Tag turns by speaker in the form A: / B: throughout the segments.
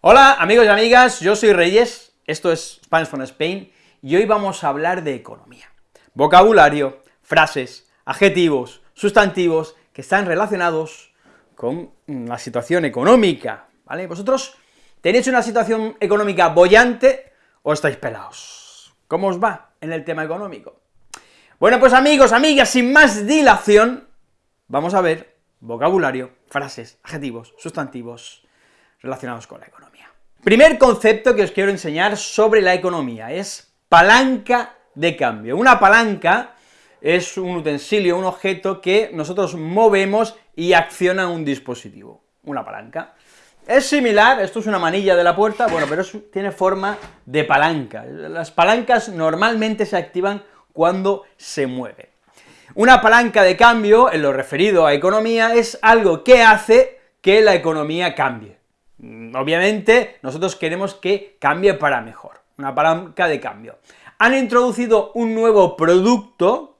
A: Hola amigos y amigas, yo soy Reyes, esto es Spanish from Spain, y hoy vamos a hablar de economía. Vocabulario, frases, adjetivos, sustantivos que están relacionados con la situación económica, ¿vale? ¿Vosotros tenéis una situación económica bollante o estáis pelados? ¿Cómo os va en el tema económico? Bueno, pues amigos, amigas, sin más dilación, vamos a ver vocabulario, frases, adjetivos, sustantivos relacionados con la economía. Primer concepto que os quiero enseñar sobre la economía es palanca de cambio. Una palanca es un utensilio, un objeto que nosotros movemos y acciona un dispositivo, una palanca. Es similar, esto es una manilla de la puerta, bueno, pero tiene forma de palanca. Las palancas normalmente se activan cuando se mueve. Una palanca de cambio, en lo referido a economía, es algo que hace que la economía cambie. Mm, obviamente, nosotros queremos que cambie para mejor, una palanca de cambio. Han introducido un nuevo producto,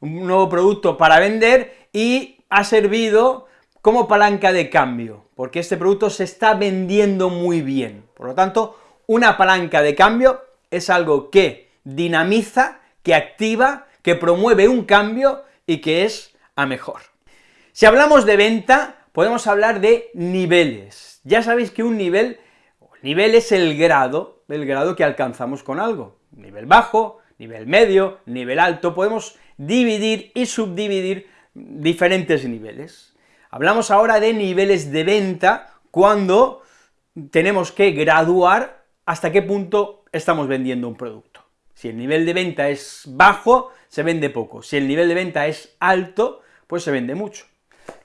A: un nuevo producto para vender, y ha servido como palanca de cambio, porque este producto se está vendiendo muy bien. Por lo tanto, una palanca de cambio es algo que dinamiza, que activa, que promueve un cambio y que es a mejor. Si hablamos de venta, podemos hablar de niveles. Ya sabéis que un nivel, nivel es el grado, el grado que alcanzamos con algo. Nivel bajo, nivel medio, nivel alto, podemos dividir y subdividir diferentes niveles. Hablamos ahora de niveles de venta, cuando tenemos que graduar hasta qué punto estamos vendiendo un producto. Si el nivel de venta es bajo, se vende poco, si el nivel de venta es alto, pues se vende mucho.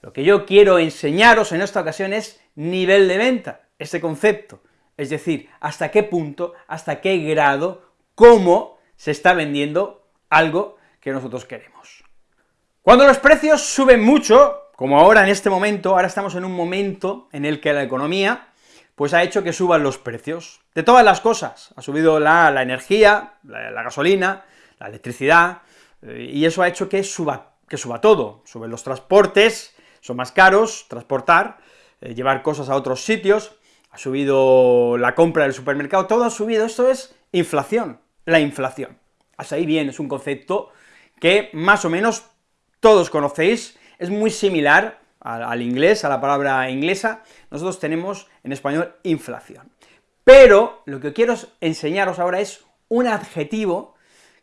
A: Lo que yo quiero enseñaros en esta ocasión es nivel de venta, ese concepto, es decir, hasta qué punto, hasta qué grado, cómo se está vendiendo algo que nosotros queremos. Cuando los precios suben mucho, como ahora en este momento, ahora estamos en un momento en el que la economía pues ha hecho que suban los precios de todas las cosas. Ha subido la, energía, la, gasolina, la electricidad, eh, y eso ha hecho que suba, que suba todo. Suben los transportes, son más caros transportar, eh, llevar cosas a otros sitios, ha subido la compra del supermercado, todo ha subido, esto es inflación, la inflación. Hasta ahí bien, es un concepto que más o menos todos conocéis, es muy similar al, inglés, a la palabra inglesa, nosotros tenemos en español inflación. Pero lo que quiero enseñaros ahora es un adjetivo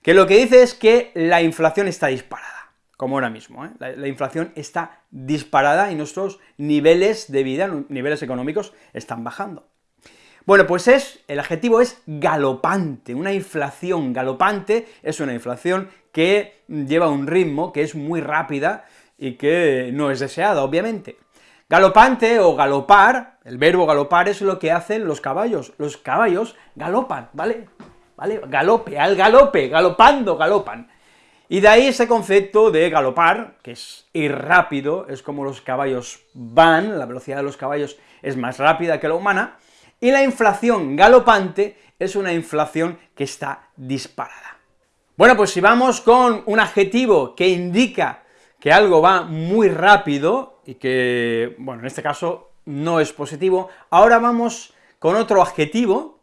A: que lo que dice es que la inflación está disparada, como ahora mismo, ¿eh? la, la, inflación está disparada y nuestros niveles de vida, niveles económicos, están bajando. Bueno, pues es, el adjetivo es galopante, una inflación galopante es una inflación que lleva un ritmo que es muy rápida, y que no es deseada, obviamente. Galopante o galopar, el verbo galopar es lo que hacen los caballos, los caballos galopan, ¿vale? ¿Vale? Galope, al galope, galopando, galopan. Y de ahí ese concepto de galopar, que es ir rápido, es como los caballos van, la velocidad de los caballos es más rápida que la humana, y la inflación galopante es una inflación que está disparada. Bueno, pues si vamos con un adjetivo que indica que algo va muy rápido y que, bueno, en este caso no es positivo, ahora vamos con otro adjetivo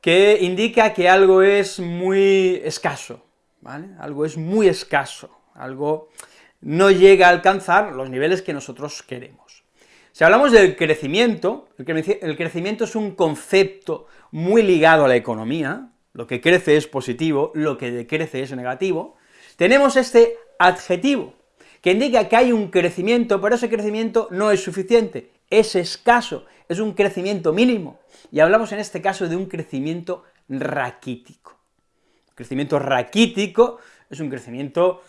A: que indica que algo es muy escaso, Algo es muy escaso, algo no llega a alcanzar los niveles que nosotros queremos. Si hablamos del crecimiento, el crecimiento es un concepto muy ligado a la economía, lo que crece es positivo, lo que decrece es negativo, tenemos este adjetivo, que indica que hay un crecimiento, pero ese crecimiento no es suficiente, es escaso, es un crecimiento mínimo, y hablamos en este caso de un crecimiento raquítico. Crecimiento raquítico es un crecimiento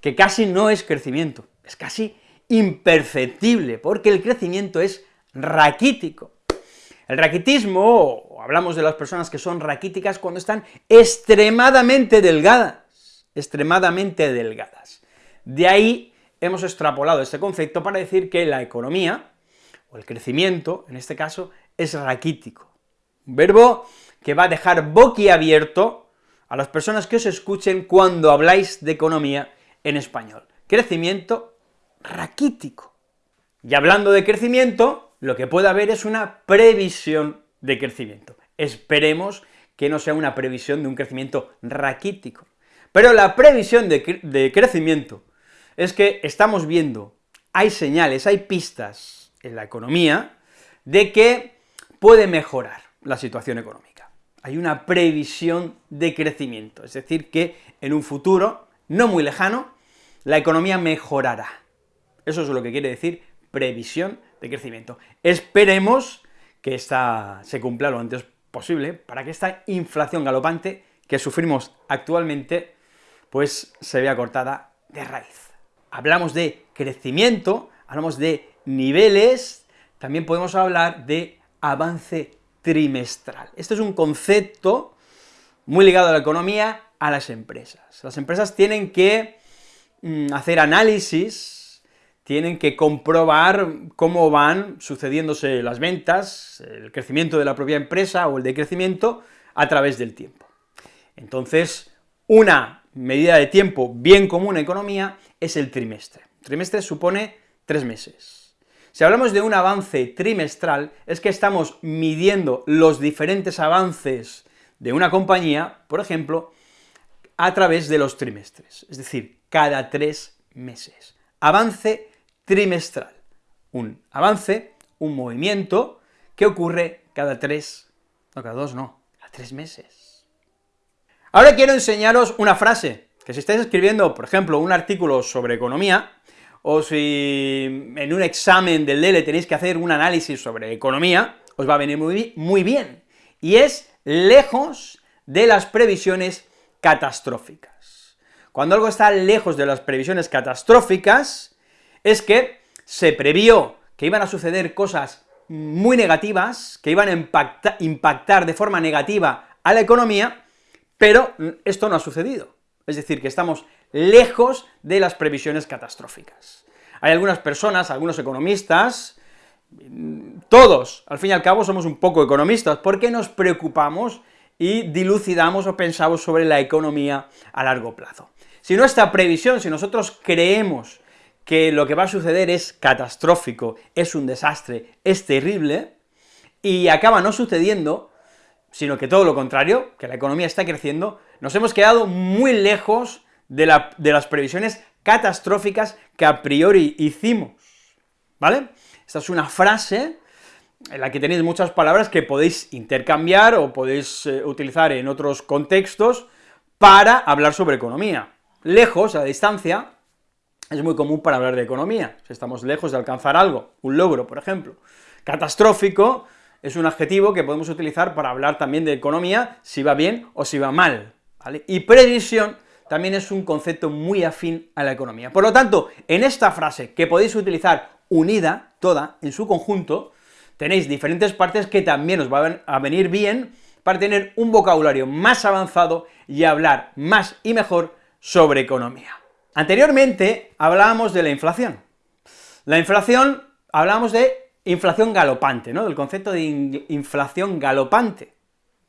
A: que casi no es crecimiento, es casi imperceptible, porque el crecimiento es raquítico. El raquitismo, hablamos de las personas que son raquíticas cuando están extremadamente delgadas, extremadamente delgadas. De ahí hemos extrapolado este concepto para decir que la economía, o el crecimiento, en este caso, es raquítico. Un verbo que va a dejar boquiabierto a las personas que os escuchen cuando habláis de economía en español. Crecimiento raquítico. Y hablando de crecimiento, lo que puede haber es una previsión de crecimiento. Esperemos que no sea una previsión de un crecimiento raquítico. Pero la previsión de, de crecimiento es que estamos viendo, hay señales, hay pistas en la economía de que puede mejorar la situación económica. Hay una previsión de crecimiento, es decir, que en un futuro no muy lejano, la economía mejorará. Eso es lo que quiere decir previsión de crecimiento. Esperemos que esta se cumpla lo antes posible, para que esta inflación galopante que sufrimos actualmente, pues se vea cortada de raíz. Hablamos de crecimiento, hablamos de niveles, también podemos hablar de avance trimestral. Este es un concepto muy ligado a la economía, a las empresas. Las empresas tienen que mm, hacer análisis, tienen que comprobar cómo van sucediéndose las ventas, el crecimiento de la propia empresa o el decrecimiento a través del tiempo. Entonces, una medida de tiempo bien común en economía es el trimestre. El trimestre supone tres meses. Si hablamos de un avance trimestral, es que estamos midiendo los diferentes avances de una compañía, por ejemplo, a través de los trimestres, es decir, cada tres meses. Avance trimestral. Un avance, un movimiento que ocurre cada tres, no cada dos, no, cada tres meses. Ahora quiero enseñaros una frase, que si estáis escribiendo, por ejemplo, un artículo sobre economía, o si en un examen del DELE tenéis que hacer un análisis sobre economía, os va a venir muy, muy bien, y es lejos de las previsiones catastróficas. Cuando algo está lejos de las previsiones catastróficas, es que se previó que iban a suceder cosas muy negativas, que iban a impactar de forma negativa a la economía, pero esto no ha sucedido. Es decir, que estamos lejos de las previsiones catastróficas. Hay algunas personas, algunos economistas, todos, al fin y al cabo, somos un poco economistas, porque nos preocupamos y dilucidamos o pensamos sobre la economía a largo plazo. Si nuestra previsión, si nosotros creemos que lo que va a suceder es catastrófico, es un desastre, es terrible, y acaba no sucediendo, sino que todo lo contrario, que la economía está creciendo, nos hemos quedado muy lejos de, las previsiones catastróficas que a priori hicimos, ¿vale? Esta es una frase en la que tenéis muchas palabras que podéis intercambiar o podéis eh, utilizar en otros contextos para hablar sobre economía. Lejos, a distancia, es muy común para hablar de economía, si estamos lejos de alcanzar algo, un logro, por ejemplo. Catastrófico es un adjetivo que podemos utilizar para hablar también de economía, si va bien o si va mal, ¿vale? Y previsión también es un concepto muy afín a la economía. Por lo tanto, en esta frase, que podéis utilizar unida, toda, en su conjunto, tenéis diferentes partes que también os van a venir bien para tener un vocabulario más avanzado y hablar más y mejor sobre economía. Anteriormente hablábamos de la inflación. La inflación, hablábamos de inflación galopante, ¿no?, del concepto de inflación galopante,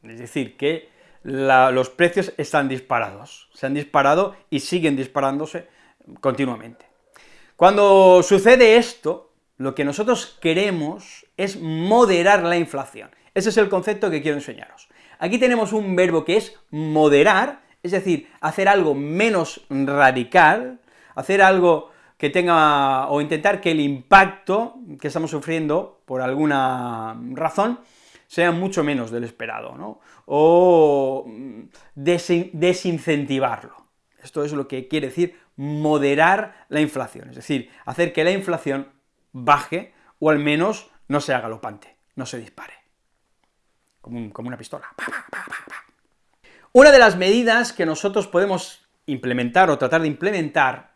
A: es decir, que los precios están disparados, se han disparado y siguen disparándose continuamente. Cuando sucede esto, lo que nosotros queremos es moderar la inflación. Ese es el concepto que quiero enseñaros. Aquí tenemos un verbo que es moderar, es decir, hacer algo menos radical, hacer algo que tenga, o intentar que el impacto que estamos sufriendo, por alguna razón, sea mucho menos del esperado, ¿no? O desincentivarlo. Esto es lo que quiere decir moderar la inflación, es decir, hacer que la inflación baje, o al menos no sea galopante, no se dispare, como, una pistola. Una de las medidas que nosotros podemos implementar o tratar de implementar,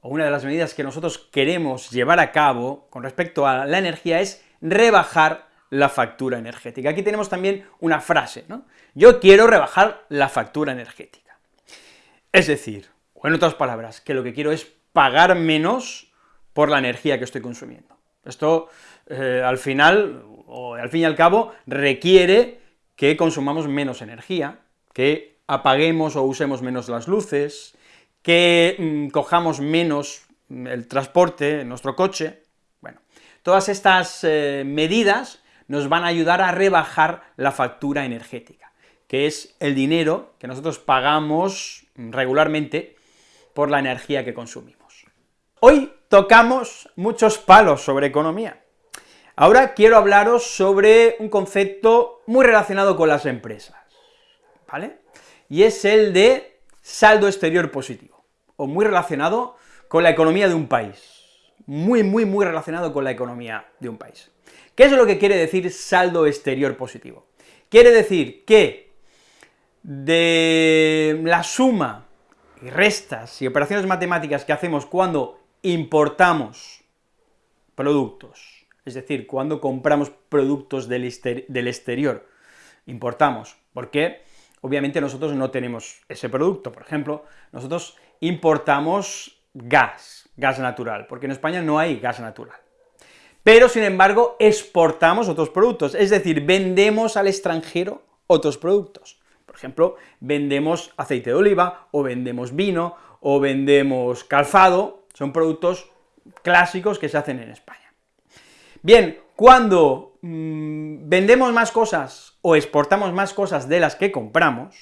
A: o una de las medidas que nosotros queremos llevar a cabo con respecto a la energía es rebajar la factura energética. Aquí tenemos también una frase, ¿no? Yo quiero rebajar la factura energética. Es decir, o en otras palabras, que lo que quiero es pagar menos por la energía que estoy consumiendo. Esto, eh, al final, o al fin y al cabo, requiere que consumamos menos energía, que apaguemos o usemos menos las luces, que mm, cojamos menos el transporte, nuestro coche, bueno, todas estas eh, medidas nos van a ayudar a rebajar la factura energética, que es el dinero que nosotros pagamos regularmente por la energía que consumimos. Hoy tocamos muchos palos sobre economía. Ahora quiero hablaros sobre un concepto muy relacionado con las empresas, ¿vale? Y es el de saldo exterior positivo, o muy relacionado con la economía de un país, muy, muy, muy relacionado con la economía de un país. ¿Qué es lo que quiere decir saldo exterior positivo? Quiere decir que de la suma y restas y operaciones matemáticas que hacemos cuando importamos productos, es decir, cuando compramos productos del, exterior, importamos, porque obviamente nosotros no tenemos ese producto, por ejemplo, nosotros importamos gas, gas natural, porque en España no hay gas natural. Pero, sin embargo, exportamos otros productos, es decir, vendemos al extranjero otros productos. Por ejemplo, vendemos aceite de oliva, o vendemos vino, o vendemos calzado, son productos clásicos que se hacen en España. Bien, cuando mm, vendemos más cosas o exportamos más cosas de las que compramos,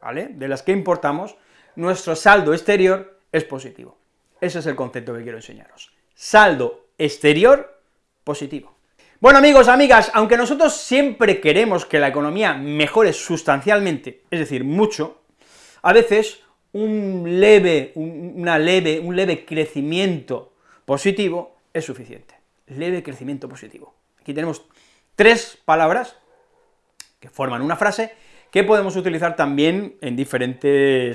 A: ¿vale?, de las que importamos, nuestro saldo exterior es positivo. Ese es el concepto que quiero enseñaros. Saldo exterior positivo. Bueno, amigos, amigas, aunque nosotros siempre queremos que la economía mejore sustancialmente, es decir, mucho, a veces un leve, una leve, un leve crecimiento positivo es suficiente. Leve crecimiento positivo. Aquí tenemos tres palabras que forman una frase que podemos utilizar también eh,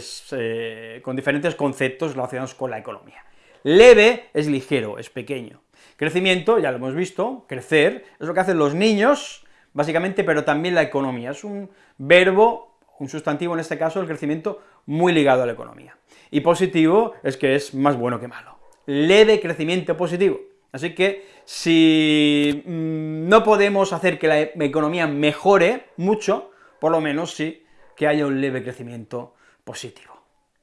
A: con diferentes conceptos relacionados con la economía. Leve es ligero, es pequeño. Crecimiento, ya lo hemos visto, crecer, es lo que hacen los niños, básicamente, pero también la economía. Es un verbo, un sustantivo en este caso, el crecimiento, muy ligado a la economía. Y positivo es que es más bueno que malo. Leve crecimiento positivo. Así que, si mm, no podemos hacer que la economía mejore mucho, por lo menos sí que haya un leve crecimiento positivo.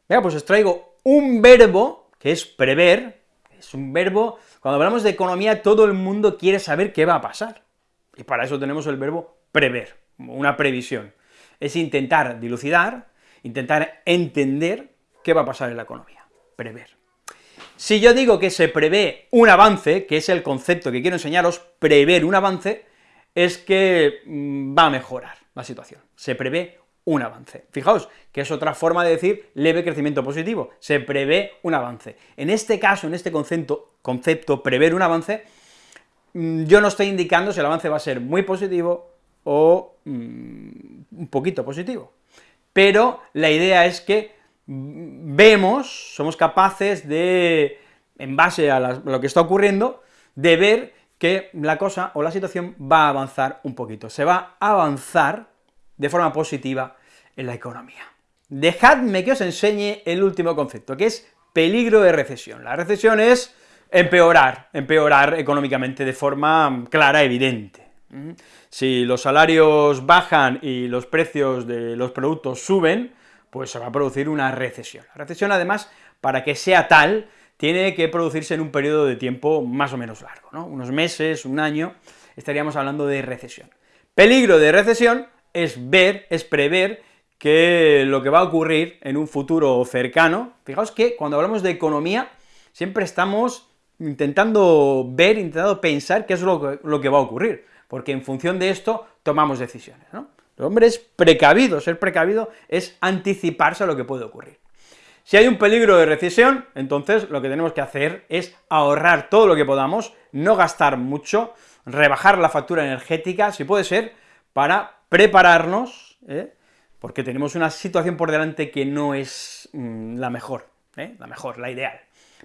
A: Venga, pues os traigo un verbo que es prever, es un verbo, cuando hablamos de economía todo el mundo quiere saber qué va a pasar, y para eso tenemos el verbo prever, una previsión. Es intentar dilucidar, intentar entender qué va a pasar en la economía, prever. Si yo digo que se prevé un avance, que es el concepto que quiero enseñaros, prever un avance, es que mm, va a mejorar la situación, se prevé un avance. Fijaos, que es otra forma de decir leve crecimiento positivo, se prevé un avance. En este caso, en este concepto, prever un avance, mm, yo no estoy indicando si el avance va a ser muy positivo o mm, un poquito positivo, pero la idea es que vemos, somos capaces de, en base a lo que está ocurriendo, de ver que la cosa o la situación va a avanzar un poquito, se va a avanzar de forma positiva en la economía. Dejadme que os enseñe el último concepto, que es peligro de recesión. La recesión es empeorar, empeorar económicamente de forma clara, evidente. ¿Mm? Si los salarios bajan y los precios de los productos suben, pues se va a producir una recesión. La recesión, además, para que sea tal, tiene que producirse en un periodo de tiempo más o menos largo, ¿no? Unos meses, un año, estaríamos hablando de recesión. Peligro de recesión es ver, es prever que lo que va a ocurrir en un futuro cercano, fijaos que cuando hablamos de economía, siempre estamos intentando ver, intentando pensar qué es lo que, lo que va a ocurrir, porque en función de esto tomamos decisiones, ¿no? El hombre es precavido, ser precavido es anticiparse a lo que puede ocurrir. Si hay un peligro de recesión, entonces lo que tenemos que hacer es ahorrar todo lo que podamos, no gastar mucho, rebajar la factura energética, si puede ser, para prepararnos, ¿eh? porque tenemos una situación por delante que no es mm, la mejor, ¿eh? la mejor, la ideal.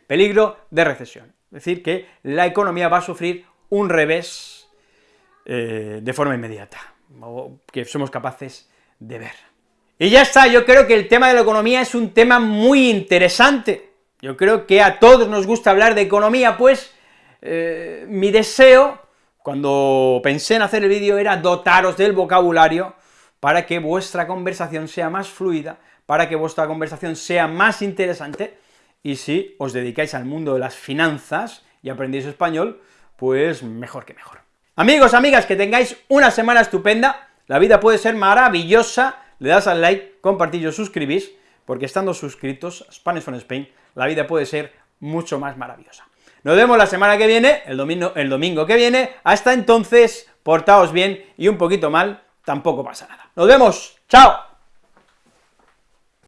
A: Peligro de recesión, es decir, que la economía va a sufrir un revés eh, de forma inmediata, o que somos capaces de ver. Y ya está, yo creo que el tema de la economía es un tema muy interesante, yo creo que a todos nos gusta hablar de economía, pues mi deseo, cuando pensé en hacer el vídeo, era dotaros del vocabulario para que vuestra conversación sea más fluida, para que vuestra conversación sea más interesante, y si os dedicáis al mundo de las finanzas y aprendéis español, pues mejor que mejor. Amigos, amigas, que tengáis una semana estupenda, la vida puede ser maravillosa, le das al like, compartís os suscribís, porque estando suscritos Spanish from Spain, la vida puede ser mucho más maravillosa. Nos vemos la semana que viene, el domingo, el domingo que viene, hasta entonces, portaos bien y un poquito mal, tampoco pasa nada. Nos vemos, chao.